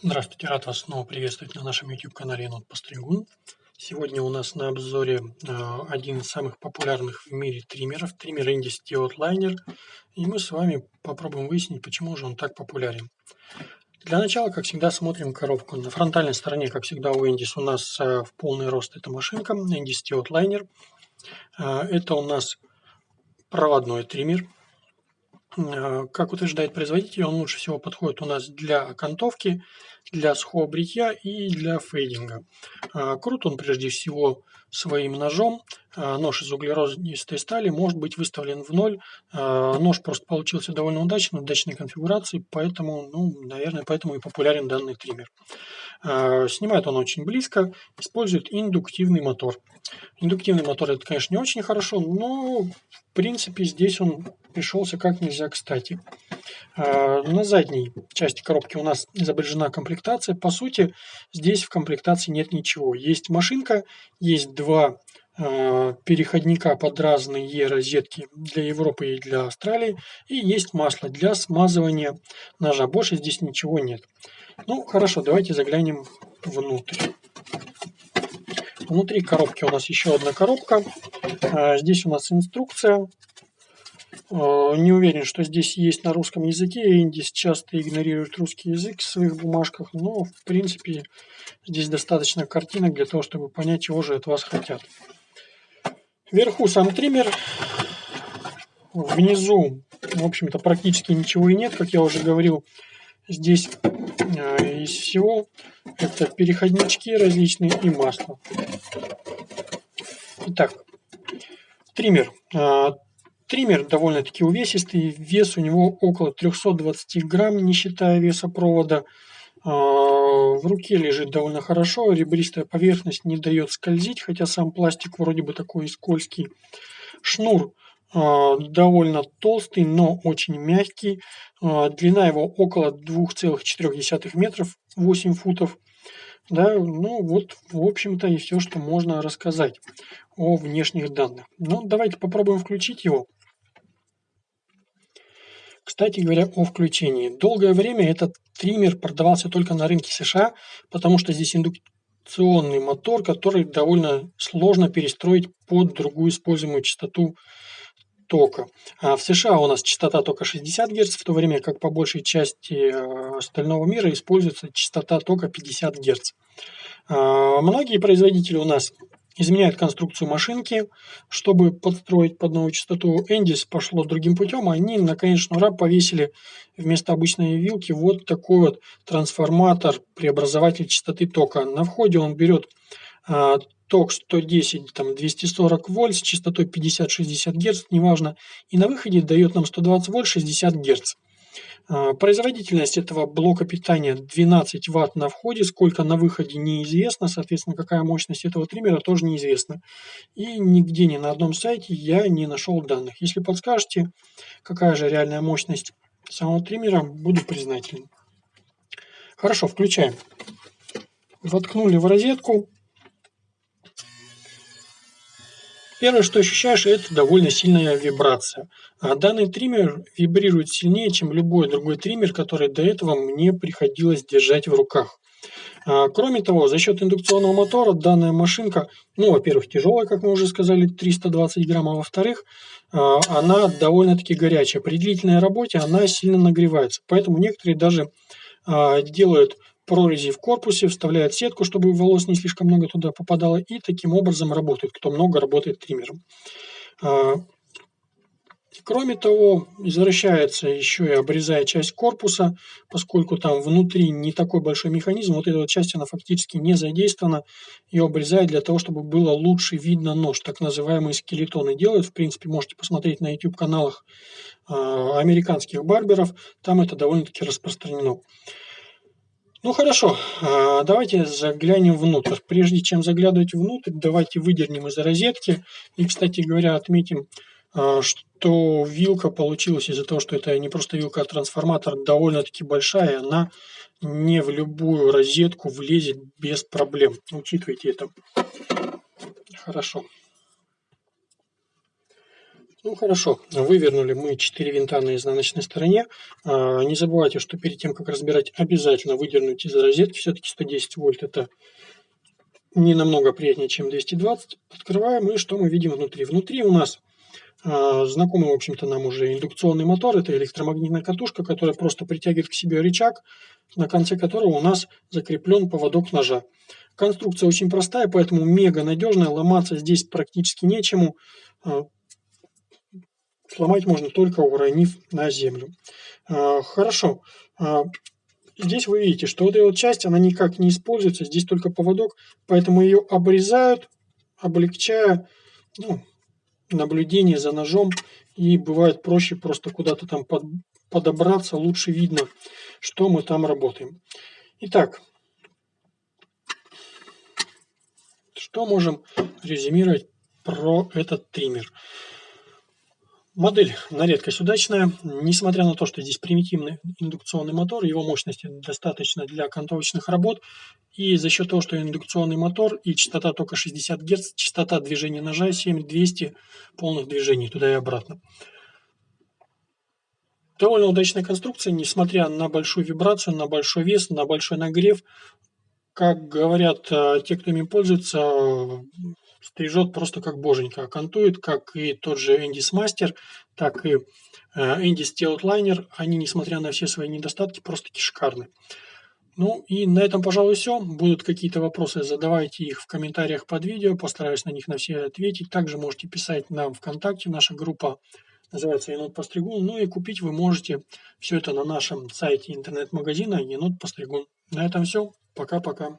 Здравствуйте, рад вас снова приветствовать на нашем YouTube-канале Енот Постригун. Сегодня у нас на обзоре э, один из самых популярных в мире триммеров, триммер Indy Steel Liner. И мы с вами попробуем выяснить, почему же он так популярен. Для начала, как всегда, смотрим коробку. На фронтальной стороне, как всегда, у Endis у нас э, в полный рост эта машинка, Indy Steel Liner. Э, это у нас проводной триммер как утверждает производитель, он лучше всего подходит у нас для окантовки, для сухого бритья и для фейдинга. Э, крут он прежде всего своим ножом. Э, нож из углеродистой стали может быть выставлен в ноль. Нож просто получился довольно удачный, удачной конфигурации, поэтому, ну, наверное, поэтому и популярен данный триммер. Снимает он очень близко, использует индуктивный мотор. Индуктивный мотор это, конечно, не очень хорошо, но в принципе здесь он пришелся как нельзя кстати. А, на задней части коробки у нас изображена комплектация. По сути, здесь в комплектации нет ничего. Есть машинка, есть два а, переходника под разные розетки для Европы и для Австралии. И есть масло для смазывания ножа. Больше здесь ничего нет. Ну, хорошо, давайте заглянем внутрь. Внутри коробки у нас еще одна коробка. А, здесь у нас инструкция. А, не уверен, что здесь есть на русском языке. Индис часто игнорирует русский язык в своих бумажках, но в принципе здесь достаточно картинок для того, чтобы понять, чего же от вас хотят. Вверху сам триммер. Внизу, в общем-то, практически ничего и нет, как я уже говорил. Здесь э, из всего это переходнички различные и масло. Итак, триммер. Триммер довольно-таки увесистый, вес у него около 320 грамм, не считая веса провода. Э, в руке лежит довольно хорошо, ребристая поверхность не дает скользить, хотя сам пластик вроде бы такой скользкий. Шнур а, довольно толстый, но очень мягкий. А, длина его около 2,4 метров, 8 футов. Да, ну вот, в общем-то, и все, что можно рассказать о внешних данных. Ну, давайте попробуем включить его. Кстати говоря, о включении. Долгое время этот триммер продавался только на рынке США, потому что здесь индукционный мотор, который довольно сложно перестроить под другую используемую частоту тока. А в США у нас частота тока 60 Гц, в то время как по большей части э, остального мира используется частота тока 50 Гц. А, многие производители у нас изменяют конструкцию машинки, чтобы подстроить под новую частоту. Эндис пошло другим путем, они на конечную раб повесили вместо обычной вилки вот такой вот трансформатор, преобразователь частоты тока. На входе он берет а, ток 110, там 240 вольт с частотой 50-60 Гц, неважно, и на выходе дает нам 120 вольт 60 Гц. А, производительность этого блока питания 12 Вт на входе, сколько на выходе неизвестно, соответственно, какая мощность этого триммера тоже неизвестна. И нигде ни на одном сайте я не нашел данных. Если подскажете, какая же реальная мощность самого триммера, буду признателен. Хорошо, включаем. Воткнули в розетку. Первое, что ощущаешь, это довольно сильная вибрация. А данный триммер вибрирует сильнее, чем любой другой триммер, который до этого мне приходилось держать в руках. А, кроме того, за счет индукционного мотора данная машинка, ну, во-первых, тяжелая, как мы уже сказали, 320 грамм, а во-вторых, а, она довольно-таки горячая. При длительной работе она сильно нагревается. Поэтому некоторые даже делают прорези в корпусе, вставляет сетку, чтобы волос не слишком много туда попадало, и таким образом работает, кто много работает триммером. А, кроме того, извращается еще и обрезая часть корпуса, поскольку там внутри не такой большой механизм, вот эта вот часть она фактически не задействована, ее обрезают для того, чтобы было лучше видно нож, так называемые скелетоны делают, в принципе, можете посмотреть на YouTube-каналах а, американских барберов, там это довольно-таки распространено. Ну хорошо, а, давайте заглянем внутрь. Прежде чем заглядывать внутрь, давайте выдернем из розетки. И, кстати говоря, отметим, а, что вилка получилась из-за того, что это не просто вилка, а трансформатор довольно-таки большая. Она не в любую розетку влезет без проблем. Учитывайте это. Хорошо. Ну хорошо, вывернули мы 4 винта на изнаночной стороне. А, не забывайте, что перед тем, как разбирать, обязательно выдернуть из розетки. Все-таки 110 вольт это не намного приятнее, чем 220. Открываем, и что мы видим внутри? Внутри у нас а, знакомый, в общем-то, нам уже индукционный мотор. Это электромагнитная катушка, которая просто притягивает к себе рычаг, на конце которого у нас закреплен поводок ножа. Конструкция очень простая, поэтому мега надежная. Ломаться здесь практически нечему. А, сломать можно только уронив на землю. А, хорошо. Здесь вы видите, что вот эта вот часть, она никак не используется. Здесь только поводок, поэтому ее обрезают, облегчая ну, наблюдение за ножом и бывает проще просто куда-то там под, подобраться, лучше видно, что мы там работаем. Итак, что можем резюмировать про этот триммер? Модель на редкость удачная, несмотря на то, что здесь примитивный индукционный мотор, его мощности достаточно для окантовочных работ, и за счет того, что индукционный мотор и частота тока 60 Гц, частота движения ножа 7200 полных движений туда и обратно. Довольно удачная конструкция, несмотря на большую вибрацию, на большой вес, на большой нагрев. Как говорят э, те, кто им пользуется, стрижет просто как боженька, кантует, как и тот же Эндис Мастер, так и Эндис Теутлайнер. Они, несмотря на все свои недостатки, просто-таки шикарны. Ну и на этом, пожалуй, все. Будут какие-то вопросы, задавайте их в комментариях под видео, постараюсь на них на все ответить. Также можете писать нам ВКонтакте, наша группа называется Енот Постригун. Ну и купить вы можете все это на нашем сайте интернет-магазина Енот Постригун. На этом все. Пока-пока.